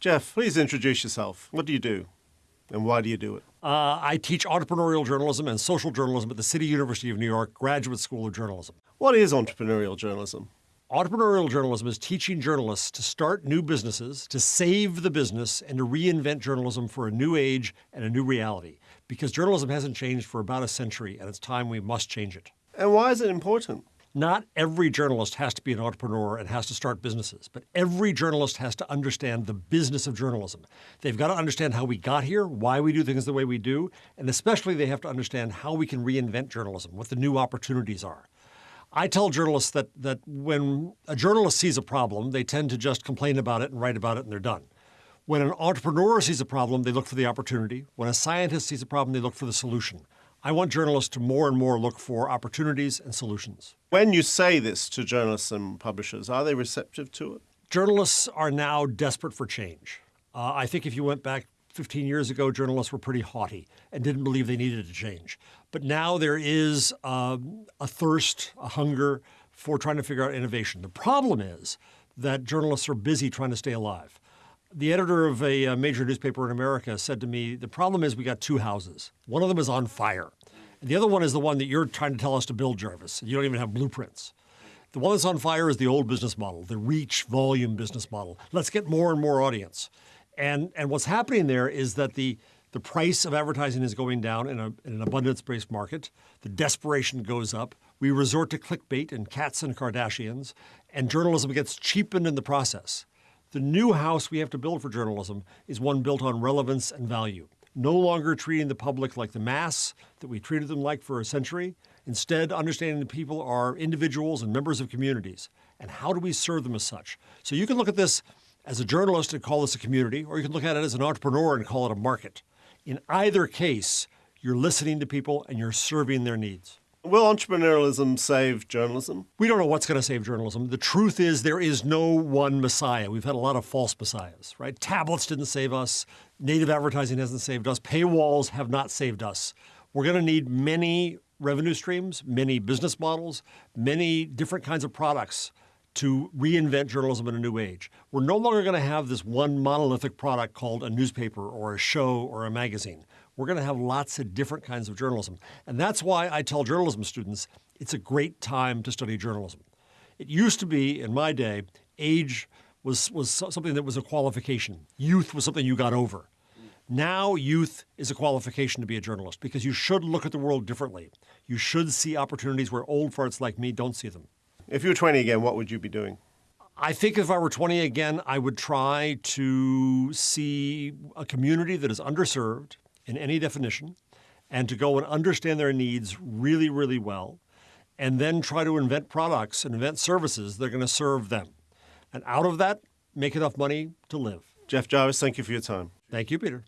Jeff, please introduce yourself. What do you do? And why do you do it? Uh, I teach entrepreneurial journalism and social journalism at the City University of New York Graduate School of Journalism. What is entrepreneurial journalism? Entrepreneurial journalism is teaching journalists to start new businesses, to save the business, and to reinvent journalism for a new age and a new reality. Because journalism hasn't changed for about a century, and it's time we must change it. And why is it important? Not every journalist has to be an entrepreneur and has to start businesses, but every journalist has to understand the business of journalism. They've got to understand how we got here, why we do things the way we do, and especially they have to understand how we can reinvent journalism, what the new opportunities are. I tell journalists that, that when a journalist sees a problem, they tend to just complain about it and write about it and they're done. When an entrepreneur sees a problem, they look for the opportunity. When a scientist sees a problem, they look for the solution. I want journalists to more and more look for opportunities and solutions. When you say this to journalists and publishers, are they receptive to it? Journalists are now desperate for change. Uh, I think if you went back 15 years ago, journalists were pretty haughty and didn't believe they needed to change. But now there is um, a thirst, a hunger for trying to figure out innovation. The problem is that journalists are busy trying to stay alive. The editor of a, a major newspaper in America said to me, the problem is we got two houses. One of them is on fire. And the other one is the one that you're trying to tell us to build, Jarvis. You don't even have blueprints. The one that's on fire is the old business model, the reach volume business model. Let's get more and more audience. And, and what's happening there is that the, the price of advertising is going down in, a, in an abundance-based market. The desperation goes up. We resort to clickbait and cats and Kardashians, and journalism gets cheapened in the process. The new house we have to build for journalism is one built on relevance and value. No longer treating the public like the mass that we treated them like for a century. Instead, understanding that people are individuals and members of communities. And how do we serve them as such? So you can look at this as a journalist and call this a community, or you can look at it as an entrepreneur and call it a market. In either case, you're listening to people and you're serving their needs. Will entrepreneurialism save journalism? We don't know what's going to save journalism. The truth is there is no one messiah. We've had a lot of false messiahs, right? Tablets didn't save us. Native advertising hasn't saved us. Paywalls have not saved us. We're going to need many revenue streams, many business models, many different kinds of products to reinvent journalism in a new age. We're no longer going to have this one monolithic product called a newspaper or a show or a magazine. We're going to have lots of different kinds of journalism. And that's why I tell journalism students it's a great time to study journalism. It used to be, in my day, age was, was something that was a qualification. Youth was something you got over. Now youth is a qualification to be a journalist because you should look at the world differently. You should see opportunities where old farts like me don't see them. If you were 20 again, what would you be doing? I think if I were 20 again, I would try to see a community that is underserved, in any definition and to go and understand their needs really, really well, and then try to invent products and invent services that are going to serve them. And out of that, make enough money to live. Jeff Jarvis, thank you for your time. Thank you, Peter.